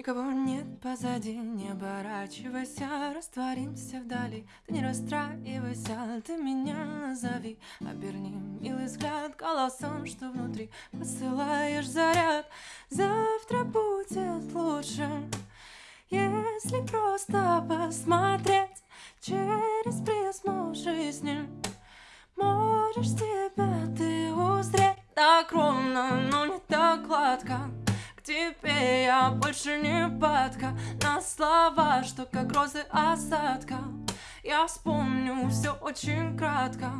Никого нет позади, не оборачивайся Растворимся вдали, ты не расстраивайся Ты меня назови, оберни милый взгляд Голосом, что внутри. Посылаешь заряд. Завтра будет лучше, если просто посмотреть Через призму жизни Можешь себя ты узреть Так ровно, но не так гладко тебе я больше не падка. На слова, что как розы осадка. Я вспомню все очень кратко.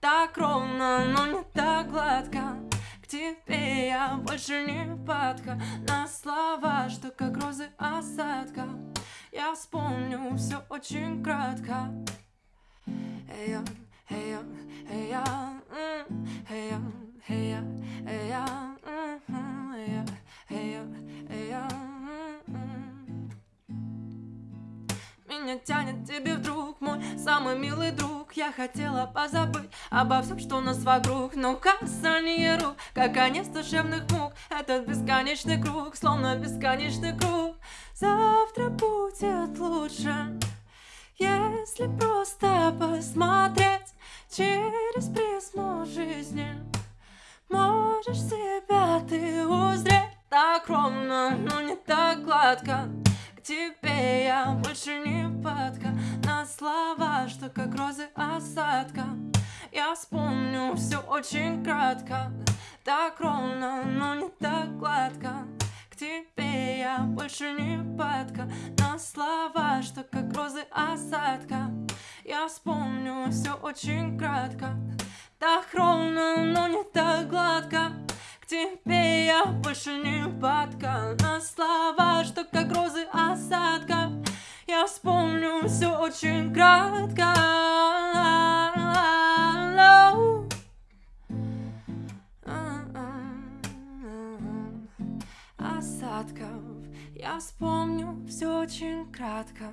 Так ровно, но не так гладко. К тебе я больше не падка. На слова, что как розы осадка. Я вспомню все очень кратко. Эй, эй, Меня тянет тебе вдруг, мой самый милый друг. Я хотела позабыть обо всем, что у нас вокруг. Но касание рук, как конец душевных мук Этот бесконечный круг, словно бесконечный круг. Завтра будет лучше Если просто посмотреть через призму жизни. Можешь себя ты узреть так ровно, но не так гладко. К тебе я больше не падка На слова, что как розы осадка. Я вспомню все очень кратко Так ровно, но не так гладко. К тебе я больше не падка На слова, что как розы осадка. Я вспомню все очень кратко Так ровно, но не так гладко. Тебе я больше не падка На слова, что как розы осадка Я вспомню все очень кратко. Осадков Я вспомню все очень кратко